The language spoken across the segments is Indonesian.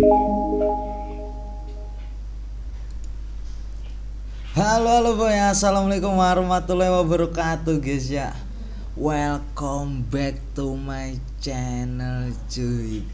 Halo halo boy. Assalamualaikum warahmatullahi wabarakatuh guys ya. Welcome back to my channel cuy.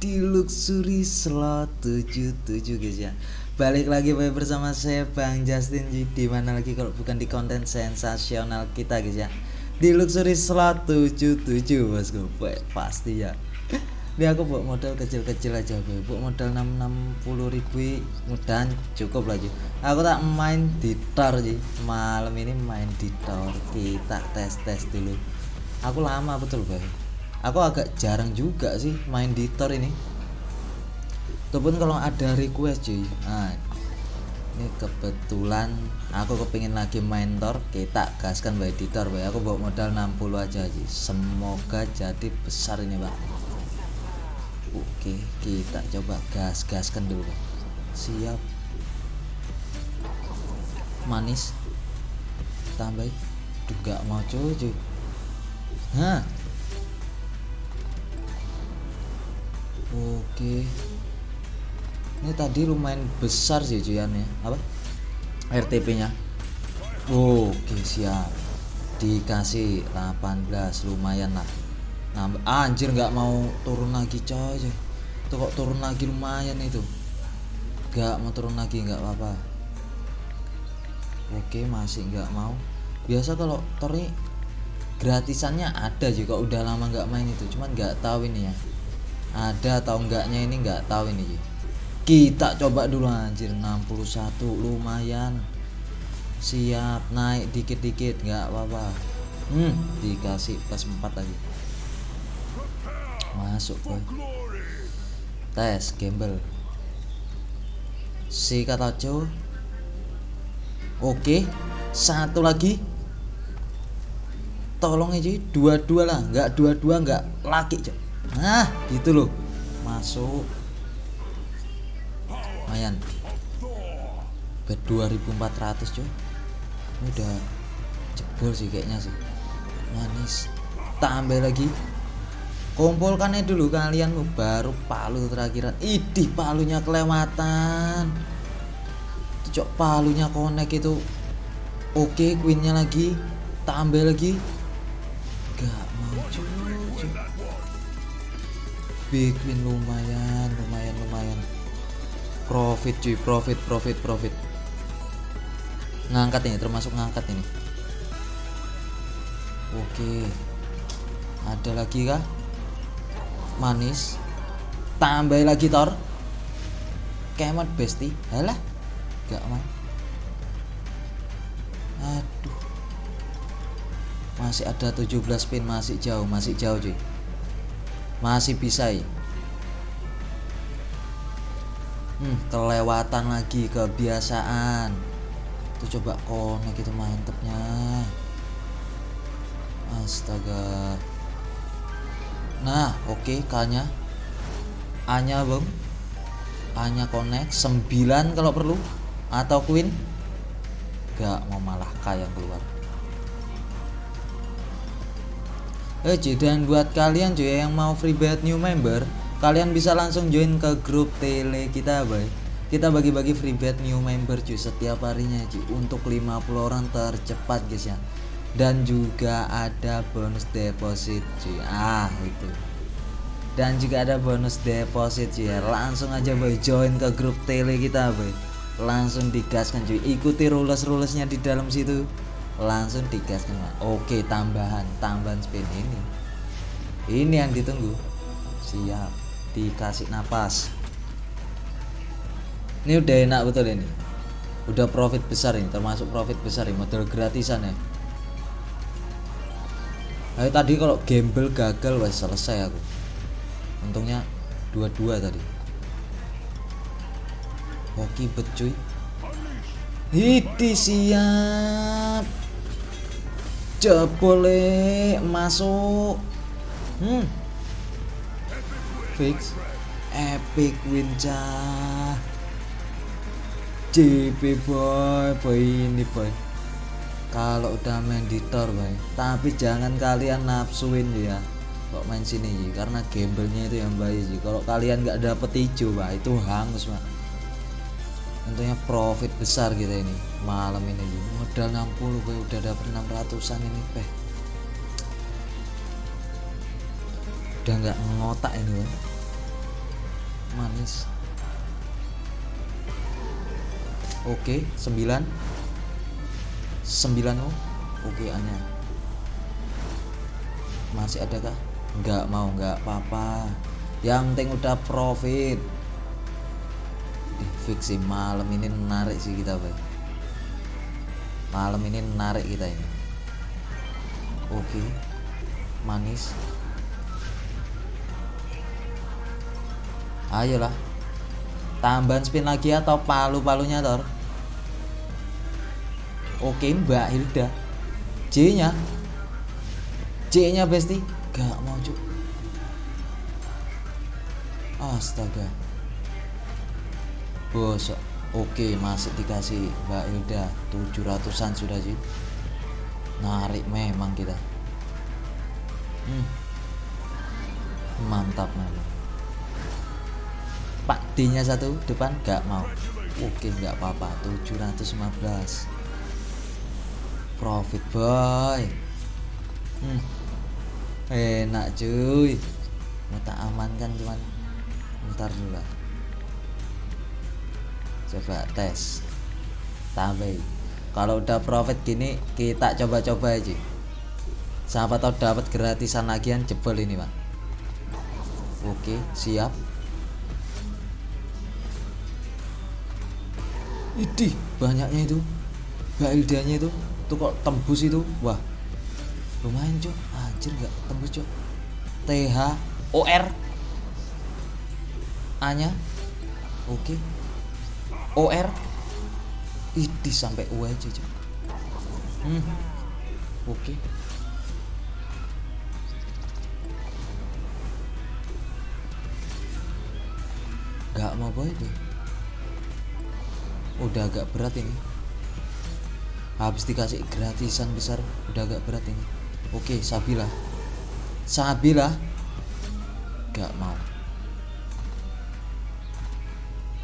Di Luxury Slot 77 guys ya. Balik lagi boy bersama saya Bang Justin G. Di mana lagi kalau bukan di konten sensasional kita guys ya. Di Luxury Slot 77 bosku. Boy Pasti ya ini aku buat modal kecil-kecil aja boy buat modal 660 ribu mudahan cukup lagi aku tak main di tor sih malam ini main di tor kita tes-tes dulu. Aku lama betul boy aku agak jarang juga sih main di tor ini. Ataupun kalau ada request cuy nah ini kebetulan aku kepingin lagi main tor kita gaskan by di tor boy aku bawa modal 60 aja sih semoga jadi besar ini bang Oke, kita coba gas-gaskan dulu. Siap. Manis. Tambah. Juga mau cuy. Hah. Oke. Ini tadi lumayan besar sih cuyannya. Apa? RTP-nya. Oke, siap. Dikasih 18 lumayan lah nambah anjir nggak mau turun lagi coy. Itu kok turun lagi lumayan itu. Nggak mau turun lagi nggak apa-apa. Oke masih nggak mau. Biasa kalau tori gratisannya ada juga. Udah lama nggak main itu cuman nggak tahu ini ya. Ada atau enggaknya ini nggak tahu ini. Kita coba dulu anjir. 61 lumayan. Siap naik dikit-dikit nggak apa-apa. Hmm dikasih plus 4 lagi masuk boy. Tes gamble si kata co oke satu lagi. Tolong aja dua-dua lah. Nggak dua-dua nggak laki cok. Nah gitu loh. Masuk. Lumayan. Bet 2400 cuy udah jebol sih kayaknya sih. Manis. Tambah lagi kumpulkannya dulu kalian baru palu terakhir. Idih palunya kelewatan. Cok palunya connect itu. Oke queennya lagi. Tambah lagi. Gak mau cuy big queen lumayan lumayan lumayan. Profit cuy profit profit profit. Ngangkat ini termasuk ngangkat ini. Oke. Ada lagi kah manis. Tambah lagi tor kemet besti halah gak mau. Aduh. Masih ada 17 pin masih jauh masih jauh cuy. Masih bisa ya. Hmm, kelewatan lagi kebiasaan. Itu coba konek itu mantepnya. Astaga nah oke okay, kanya A-nya bang A-nya connect. 9 kalau perlu. Atau queen? Gak mau malah K yang keluar. Eh dan buat kalian cuy yang mau free bet new member kalian bisa langsung join ke grup tele kita boy. Kita bagi-bagi free bet new member cuy setiap harinya cuy untuk 50 orang tercepat guys ya dan juga ada bonus deposit cuy. Ah itu. Dan juga ada bonus deposit cuy. Langsung aja boy join ke grup tele kita boy. Langsung digaskan cuy. Ikuti rules rulesnya di dalam situ. Langsung digaskan. Oke tambahan. Tambahan spin ini. Ini yang ditunggu. Siap. Dikasih napas. Ini udah enak betul ini. Udah profit besar ini termasuk profit besar ini. Model gratisan ya Ayo tadi kalau gamble gagal wes selesai aku. Untungnya dua-dua tadi. Hoki bet cuy. Hiti siap. Jebole masuk. Hmm. Fix. Epic win cah. JP boy, boy ini boy kalau udah main di tor boy tapi jangan kalian nafsuin ya. Kok main sini Ji karena gamblenya itu yang baik Ji kalau kalian nggak dapet hijau pak itu hangus pak tentunya profit besar kita ini malam ini Ji modal 60 gue udah dapet 600an ini peh udah nggak ngotak ini gue manis. Oke 9 9 oh oke hanya masih ada kah nggak mau nggak apa-apa. Yang penting udah profit. Ih, fix sih malam ini menarik sih kita bay. Malam ini menarik kita ini. Oke manis. Ayolah. Tambahan spin lagi atau palu-palunya tor oke mbak Hilda. J nya J nya besti. Gak mau cuk. Astaga. Bosok. Oke masih dikasih mbak Hilda. 700an sudah sih narik memang kita. Hmm. mantap memang Pak D nya satu depan. Gak mau. Oke nggak apa-apa. 715 profit boy. Hmm. enak cuy. Mau tak amankan cuman ntar dulu coba tes. Tambah kalau udah profit gini kita coba-coba aja. Siapa tahu dapat gratisan lagian jebol ini pak. Oke siap. Idih, banyaknya itu. Mbak Ildanya itu. Tuh kok tembus itu. Wah. Lumayan, Cok. Anjir nggak tembus, Cok. TH OR A-nya. Oke. OR Idih sampai U aja, Cok. Hmm. Oke. Gak mau boy deh udah agak berat ini habis dikasih gratisan besar udah agak berat ini. Oke Sabila. Sabila? Gak mau.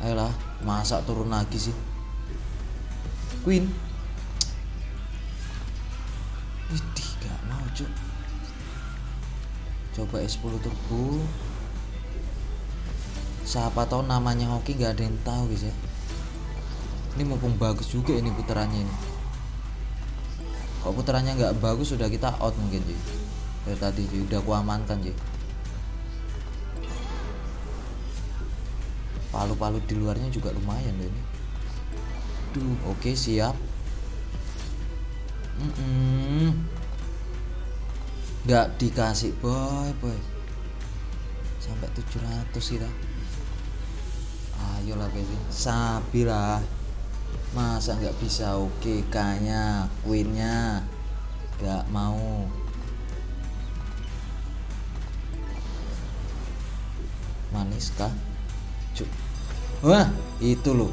Ayolah masa turun lagi sih. Queen? Idih gak mau cuk. Coba S10 turbo. Siapa tahu namanya Hoki gak ada yang tahu guys ya. Ini mumpung bagus juga ini putarannya ini kalau putarannya nggak bagus sudah kita out mungkin sih dari tadi sih udah kuamankan sih palu-palu di luarnya juga lumayan loh ini. Duh, oke okay, siap. Mm -mm. nggak dikasih boy boy. Sampai 700 kita ayolah baby sabilah masa nggak bisa? Oke kayaknya queennya. Nggak mau. Manis kah? Cuk. wah itu loh.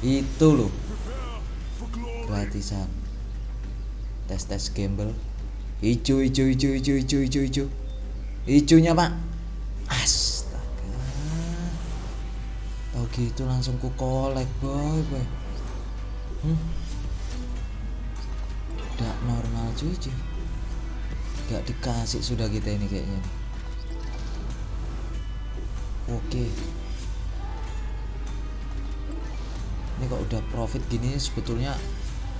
Itu loh. Gratisan. Tes tes gamble hijau hijau hijau hijau hijau hijau hijau. Hijaunya pak. Astaga. Tau gitu langsung ku kolek boy boy hmm? Normal cuy cuy Gak dikasih sudah kita ini kayaknya Oke. Ini kok udah profit gini sebetulnya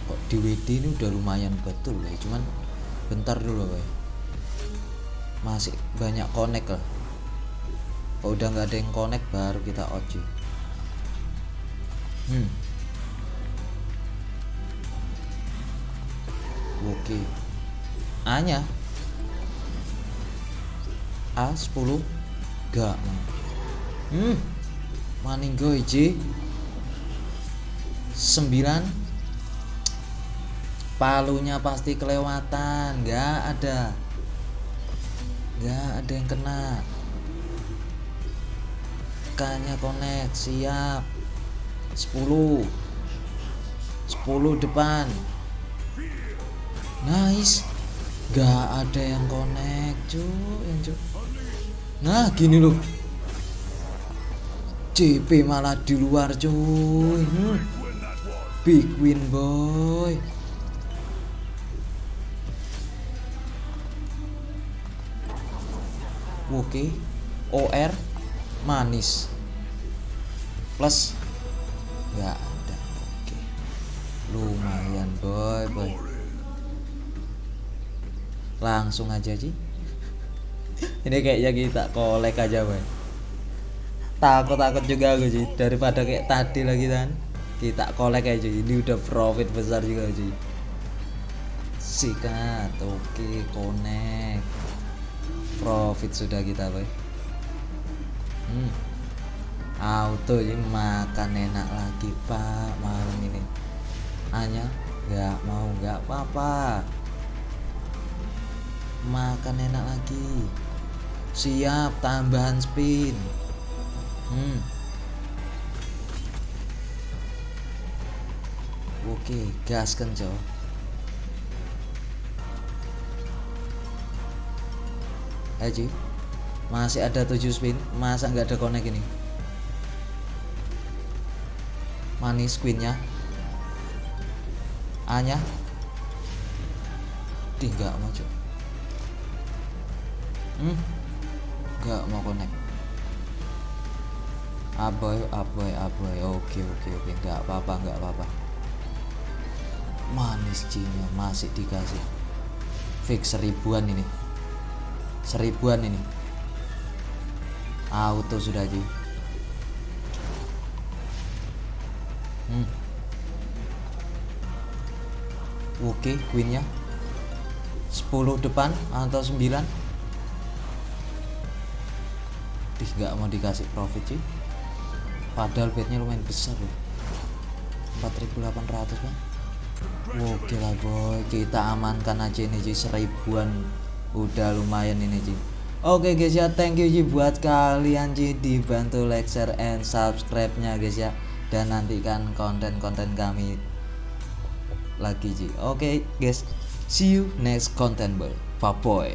Kok di WD ini udah lumayan betul ya. Cuman bentar dulu ya. Masih banyak connect lah. Kalau udah nggak ada yang connect baru kita cuy. Hmm oke A nya A 10 gak hmm. Maninggo iji 9 palunya pasti kelewatan. Gak ada. Gak ada yang kena. K nya connect. Siap. 10 10 depan nice Gak ada yang connect cuy cuy Nah gini loh. CP malah di luar cuy. Hmm. Big win boy. Oke. OR manis. Plus nggak ada. Oke. Lumayan boy boy langsung aja sih ini kayaknya kita kolek aja boy. Takut takut juga aku sih daripada kayak tadi lagi kan kita kolek aja ini udah profit besar juga sih sikat. Oke connect. Profit sudah kita boy. Hmm. auto ini makan enak lagi pak. Malam ini. Hanya nggak mau nggak apa-apa makan enak lagi. Siap tambahan spin. Hmm. oke gas kencok aja masih ada 7 spin masa nggak ada connect ini? Manis queennya A nya mau cok hmm? Nggak mau connect. Aboy aboy aboy. Oke oke oke. Nggak apa-apa nggak apa-apa. Manis nya masih dikasih. Fix seribuan ini. Seribuan ini. Auto sudah aja hmm. oke queennya. 10 depan atau 9 Dih nggak mau dikasih profit sih padahal bednya lumayan besar loh. 4800 bang. Oke lah boy. Kita amankan aja ini sih seribuan. Udah lumayan ini Ci Oke guys ya. Thank you Ci buat kalian Ci dibantu like share and subscribe nya guys ya. Dan nantikan konten-konten kami lagi Ci Oke guys. See you next content boy. Bye boy